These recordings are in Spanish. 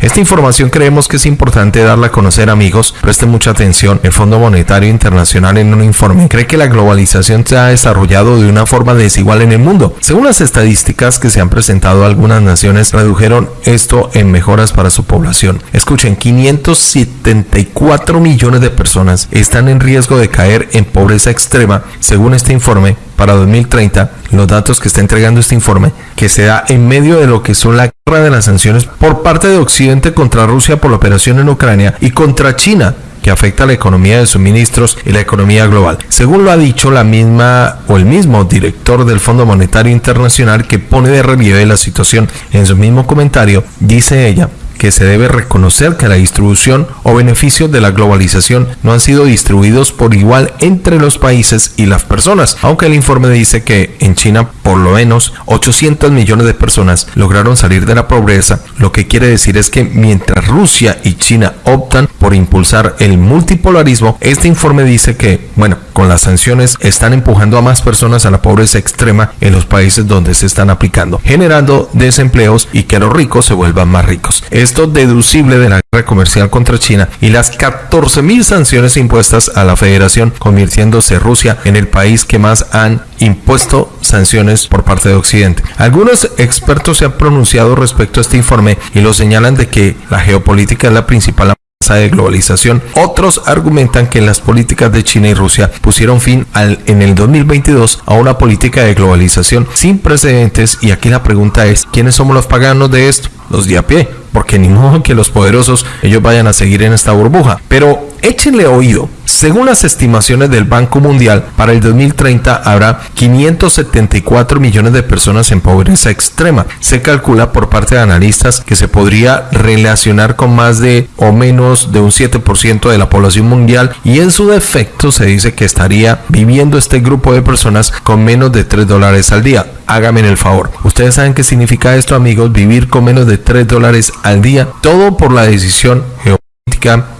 Esta información creemos que es importante darla a conocer amigos. Presten mucha atención. El Fondo Monetario Internacional en un informe cree que la globalización se ha desarrollado de una forma desigual en el mundo. Según las estadísticas que se han presentado, algunas naciones redujeron esto en mejoras para su población. Escuchen, 574 millones de personas están en riesgo de caer en pobreza extrema, según este informe, para 2030, los datos que está entregando este informe, que se da en medio de lo que son la guerra de las sanciones por parte de Occidente contra Rusia por la operación en Ucrania y contra China que afecta a la economía de suministros y la economía global. Según lo ha dicho la misma o el mismo director del Fondo Monetario Internacional que pone de relieve la situación en su mismo comentario, dice ella que se debe reconocer que la distribución o beneficios de la globalización no han sido distribuidos por igual entre los países y las personas, aunque el informe dice que en China por lo menos 800 millones de personas lograron salir de la pobreza, lo que quiere decir es que mientras Rusia y China optan por impulsar el multipolarismo, este informe dice que, bueno, con las sanciones están empujando a más personas a la pobreza extrema en los países donde se están aplicando, generando desempleos y que los ricos se vuelvan más ricos. Esto deducible de la guerra comercial contra China y las 14.000 sanciones impuestas a la federación, convirtiéndose Rusia en el país que más han impuesto sanciones por parte de Occidente. Algunos expertos se han pronunciado respecto a este informe y lo señalan de que la geopolítica es la principal de globalización. Otros argumentan que las políticas de China y Rusia pusieron fin al, en el 2022 a una política de globalización sin precedentes y aquí la pregunta es, ¿quiénes somos los paganos de esto? Los de a pie, porque ni modo que los poderosos ellos vayan a seguir en esta burbuja. Pero échenle oído. Según las estimaciones del Banco Mundial, para el 2030 habrá 574 millones de personas en pobreza extrema. Se calcula por parte de analistas que se podría relacionar con más de o menos de un 7% de la población mundial y en su defecto se dice que estaría viviendo este grupo de personas con menos de 3 dólares al día. Hágame el favor. Ustedes saben qué significa esto amigos, vivir con menos de 3 dólares al día, todo por la decisión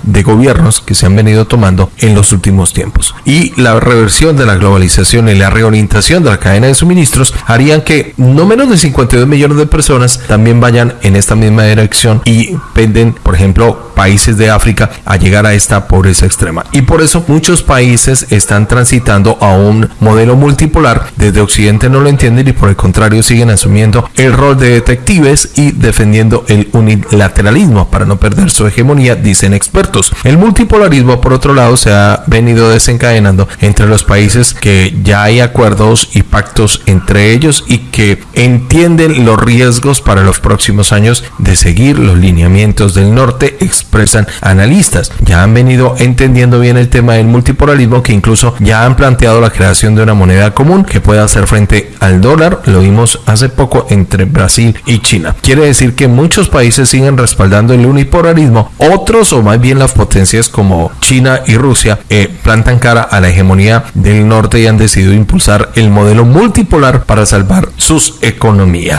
de gobiernos que se han venido tomando en los últimos tiempos. Y la reversión de la globalización y la reorientación de la cadena de suministros harían que no menos de 52 millones de personas también vayan en esta misma dirección y penden, por ejemplo, países de África a llegar a esta pobreza extrema. Y por eso muchos países están transitando a un modelo multipolar. Desde Occidente no lo entienden y por el contrario siguen asumiendo el rol de detectives y defendiendo el unilateralismo para no perder su hegemonía, dicen expertos. El multipolarismo, por otro lado, se ha venido desencadenando entre los países que ya hay acuerdos y pactos entre ellos y que entienden los riesgos para los próximos años de seguir los lineamientos del norte, expresan analistas. Ya han venido entendiendo bien el tema del multipolarismo que incluso ya han planteado la creación de una moneda común que pueda hacer frente al dólar. Lo vimos hace poco entre Brasil y China. Quiere decir que muchos países siguen respaldando el unipolarismo, otros más bien las potencias como China y Rusia eh, plantan cara a la hegemonía del norte y han decidido impulsar el modelo multipolar para salvar sus economías.